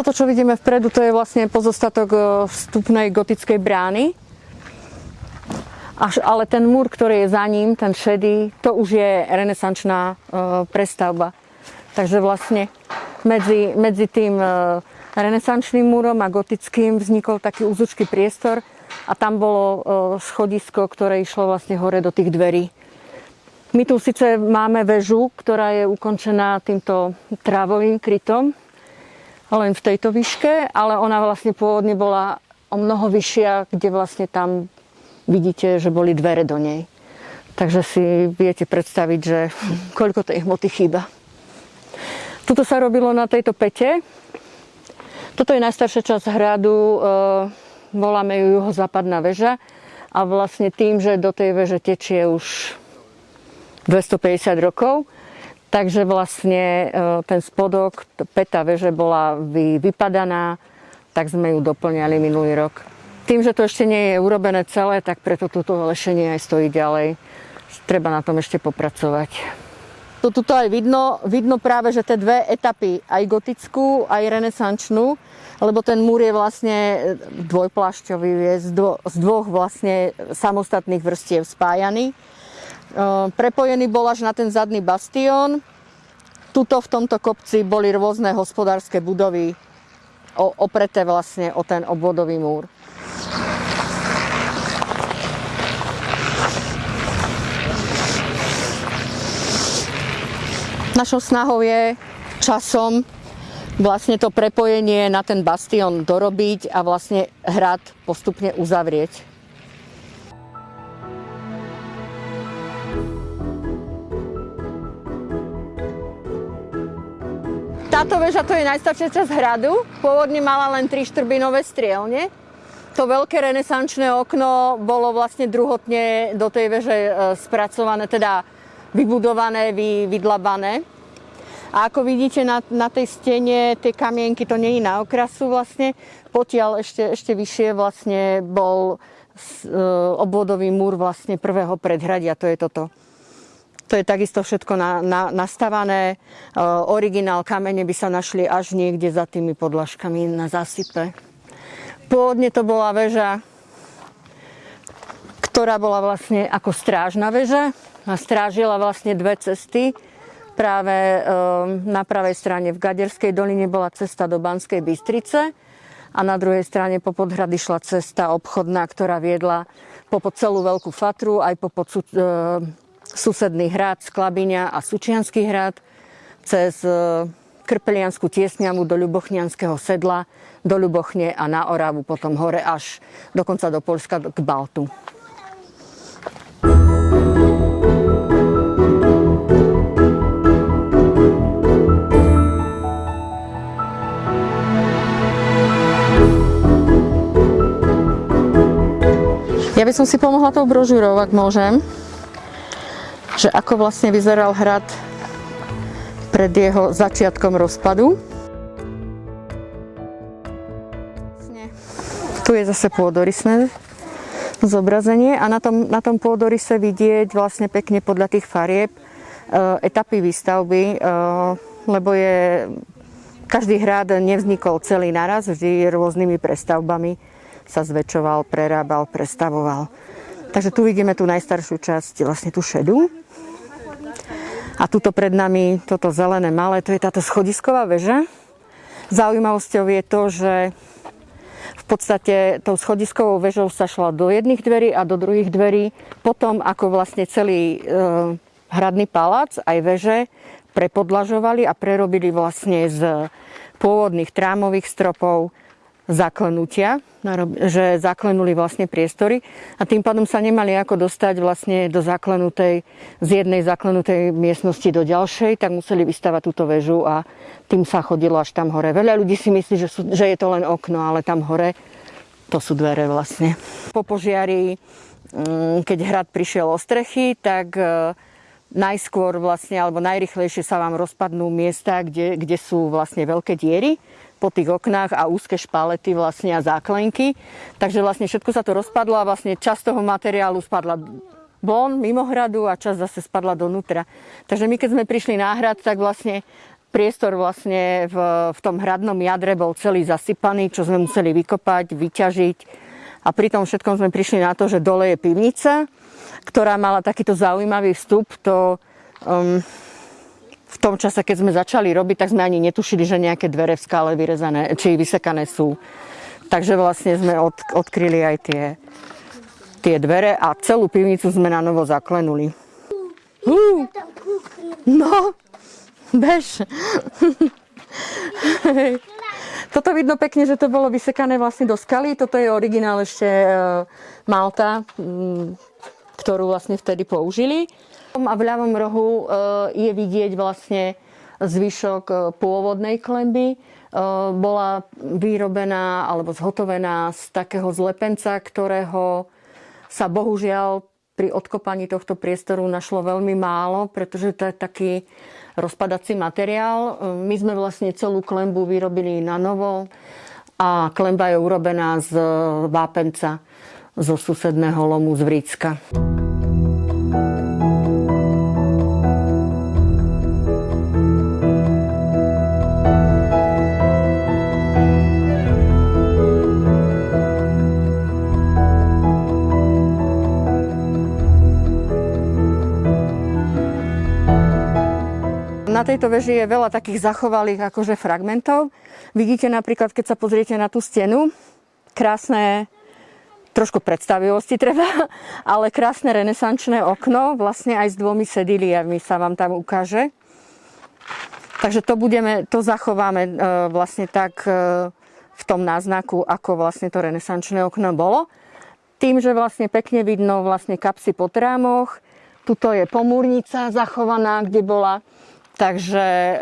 Toto, čo vidíme vpredu, to je vlastne pozostatok e, vstupnej gotickej brány. Až, ale ten múr, ktorý je za ním, ten šedý, to už je renesančná e, prestavba. Takže vlastne medzi, medzi tým e, renesančným múrom a gotickým vznikol taký úzučký priestor a tam bolo e, schodisko, ktoré išlo vlastne hore do tých dverí. My tu síce máme väžu, ktorá je ukončená týmto trávovým krytom, len v tejto výške, ale ona vlastne pôvodne bola o mnoho vyššia, kde vlastne tam vidíte, že boli dvere do nej. Takže si viete predstaviť, že koľko tej hmoty chýba. Tuto sa robilo na tejto pete. Toto je najstaršia časť hradu, e, voláme ju juhozápadná väža a vlastne tým, že do tej veže tečie už 250 rokov, Takže vlastne e, ten spodok, peta veže bola vy, vypadaná, tak sme ju doplňali minulý rok. Tým, že to ešte nie je urobené celé, tak preto toto lešenie aj stojí ďalej. Treba na tom ešte popracovať. To aj vidno, vidno práve, že tie dve etapy, aj gotickú, aj renesančnú, lebo ten múr je vlastne dvojplášťový, je z, dvo, z dvoch vlastne samostatných vrstiev spájaný. Prepojený bol až na ten zadný bastión. Tuto v tomto kopci boli rôzne hospodárske budovy opreté vlastne o ten obvodový múr. Našou snahou je časom vlastne to prepojenie na ten bastión dorobiť a vlastne hrad postupne uzavrieť. Táto väža to je najstaršia časť hradu. Pôvodne mala len tri štrbinové strielne. To veľké renesančné okno bolo vlastne druhotne do tej veže e, spracované, teda vybudované, vy, vydlabané. A ako vidíte na, na tej stene, tie kamienky, to nie je na okrasu vlastne. Potiaľ ešte, ešte vyššie vlastne bol e, obvodový múr vlastne prvého predhradia, to je toto. To je takisto všetko na, na, nastavané. E, originál kamene by sa našli až niekde za tými podlažkami na zásype. Pôvodne to bola väža, ktorá bola vlastne ako strážna väža a strážila vlastne dve cesty. Práve e, na pravej strane v Gaderskej doline bola cesta do Banskej Bystrice a na druhej strane po podhrady šla cesta obchodná, ktorá viedla po celú Veľkú Fatru, aj po e, susedný hrad Sklabiňa a Sučianský hrad, cez e, Krpelianskú tiesňamu do Ľubochnianského sedla, do Ľubochne a na Oravu, potom hore až dokonca do Polska k Baltu. Ja by som si pomohla tou brožúrou, ak môžem že ako vlastne vyzeral hrad pred jeho začiatkom rozpadu. Tu je zase pôdorysné zobrazenie a na tom, na tom pôdoryse vidieť vlastne pekne podľa tých farieb e, etapy výstavby, e, lebo je každý hrad nevznikol celý naraz, vždy rôznymi prestavbami sa zväčšoval, prerábal, prestavoval. Takže tu vidíme tú najstaršiu časť, vlastne tú šedu. A tuto pred nami, toto zelené malé, to je táto schodisková väža. Zaujímavosťou je to, že v podstate tou schodiskovou väžou sa šla do jedných dverí a do druhých dverí. Potom, ako vlastne celý e, hradný palác, aj veže, prepodlažovali a prerobili vlastne z pôvodných trámových stropov zaklenutia, že zaklenuli vlastne priestory a tým pádom sa nemali ako dostať vlastne do zaklenutej, z jednej zaklenutej miestnosti do ďalšej, tak museli vystavať túto väžu a tým sa chodilo až tam hore. Veľa ľudí si myslí, že, sú, že je to len okno, ale tam hore to sú dvere vlastne. Po požiari, mm, keď hrad prišiel o strechy, tak e, najskôr vlastne, alebo najrychlejšie sa vám rozpadnú miesta, kde, kde sú vlastne veľké diery po tých oknách a úzke špalety vlastne a záklenky. Takže vlastne všetko sa to rozpadlo a vlastne časť toho materiálu spadla von, mimo hradu a časť zase spadla donútra. Takže my keď sme prišli na hrad, tak vlastne priestor vlastne v, v tom hradnom jadre bol celý zasypaný, čo sme museli vykopať, vyťažiť. A pri tom všetkom sme prišli na to, že dole je pivnica, ktorá mala takýto zaujímavý vstup. To, um, v tom čase, keď sme začali robiť, tak sme ani netušili, že nejaké dvere v skále vyrezané, či vysekané sú. Takže vlastne sme od, odkryli aj tie, tie dvere a celú pivnicu sme na novo zaklenuli. Uh, no, bež. Toto vidno pekne, že to bolo vysekané vlastne do skaly. Toto je originál ešte e, Malta, ktorú vlastne vtedy použili. A v ľavom rohu e, je vidieť vlastne zvyšok e, pôvodnej klemby. Bola vyrobená alebo zhotovená z takého zlepenca, ktorého sa bohužiaľ pri odkopaní tohto priestoru našlo veľmi málo, pretože to je taký rozpadací materiál. My sme vlastne celú klembu vyrobili na novo a klemba je urobená z vápenca zo susedného lomu z Vrícka. Na tejto veži je veľa takých zachovalých akože fragmentov. Vidíte napríklad, keď sa pozriete na tú stenu, krásne, trošku predstavivosti treba, ale krásne renesančné okno, vlastne aj s dvomi sediliami sa vám tam ukáže. Takže to, budeme, to zachováme e, vlastne tak e, v tom náznaku, ako vlastne to renesančné okno bolo. Tým, že vlastne pekne vidno vlastne kapsy po trámoch, tuto je pomúrnica zachovaná, kde bola Takže e,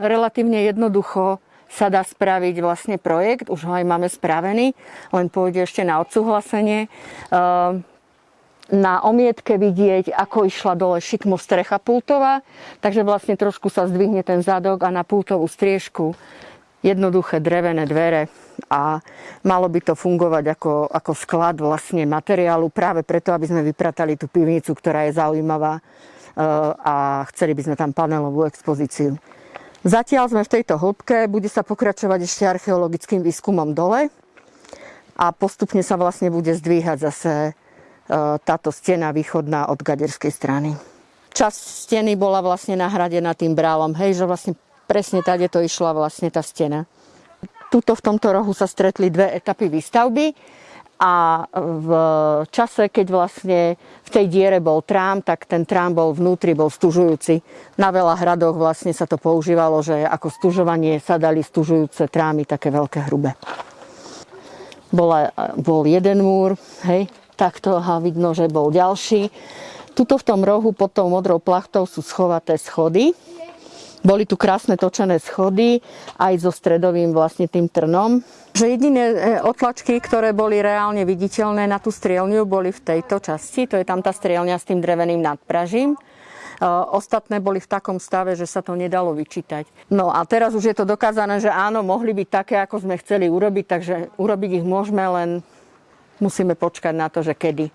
relatívne jednoducho sa dá spraviť vlastne projekt, už ho aj máme spravený, len pôjde ešte na odsúhlasenie. E, na omietke vidieť, ako išla dole šikmo strecha pultová, takže vlastne trošku sa zdvihne ten zadok a na pultovú striežku jednoduché drevené dvere a malo by to fungovať ako, ako sklad vlastne materiálu práve preto, aby sme vypratali tú pivnicu, ktorá je zaujímavá a chceli by sme tam panelovú expozíciu. Zatiaľ sme v tejto hĺbke, bude sa pokračovať ešte archeologickým výskumom dole a postupne sa vlastne bude zdvíhať zase e, táto stena východná od gaderskej strany. Časť steny bola vlastne nahradená tým brálom, hej, že vlastne presne tady to išla vlastne tá stena. Tuto v tomto rohu sa stretli dve etapy výstavby a v čase, keď vlastne v tej diere bol trám, tak ten trám bol vnútri, bol stužujúci. Na veľa hradoch vlastne sa to používalo, že ako stužovanie sa dali stužujúce trámy, také veľké hrubé. Bola, bol jeden múr, hej, takto a vidno, že bol ďalší. Tuto v tom rohu pod tou modrou plachtou sú schovaté schody, boli tu krásne točené schody, aj so stredovým vlastne tým trnom. Že jediné e, otlačky, ktoré boli reálne viditeľné na tú strielňu, boli v tejto časti. To je tam tá strielňa s tým dreveným nadpražím. E, ostatné boli v takom stave, že sa to nedalo vyčítať. No a teraz už je to dokázané, že áno, mohli byť také, ako sme chceli urobiť, takže urobiť ich môžeme, len musíme počkať na to, že kedy.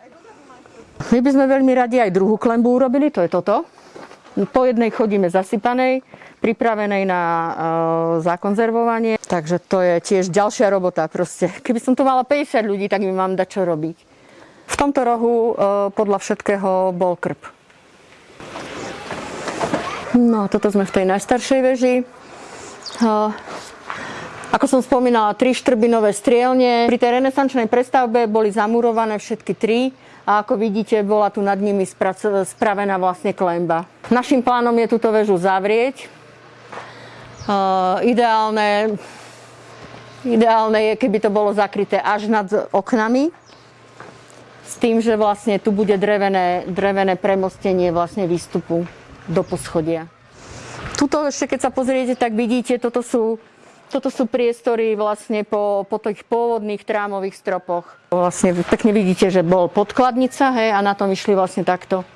My by sme veľmi radi aj druhú klembu urobili, to je toto. Po jednej chodíme zasypanej, pripravenej na e, zakonzervovanie. Takže to je tiež ďalšia robota. Proste. Keby som tu mala 50 ľudí, tak mi mám dať čo robiť. V tomto rohu e, podľa všetkého bol krp. No, toto sme v tej najstaršej veži. E, ako som spomínala, tri štrbinové strielne. Pri tej renesančnej prestavbe boli zamurované všetky tri a ako vidíte, bola tu nad nimi spravená vlastne klemba. Našim plánom je túto väžu zavrieť. Uh, ideálne, ideálne je, keby to bolo zakryté až nad oknami, s tým, že vlastne tu bude drevené, drevené premostenie vlastne výstupu do poschodia. Tuto ešte, keď sa pozriete, tak vidíte, toto sú toto sú priestory vlastne po, po tých pôvodných trámových stropoch. Vlastne pekne vidíte, že bol podkladnica hej, a na tom išli vlastne takto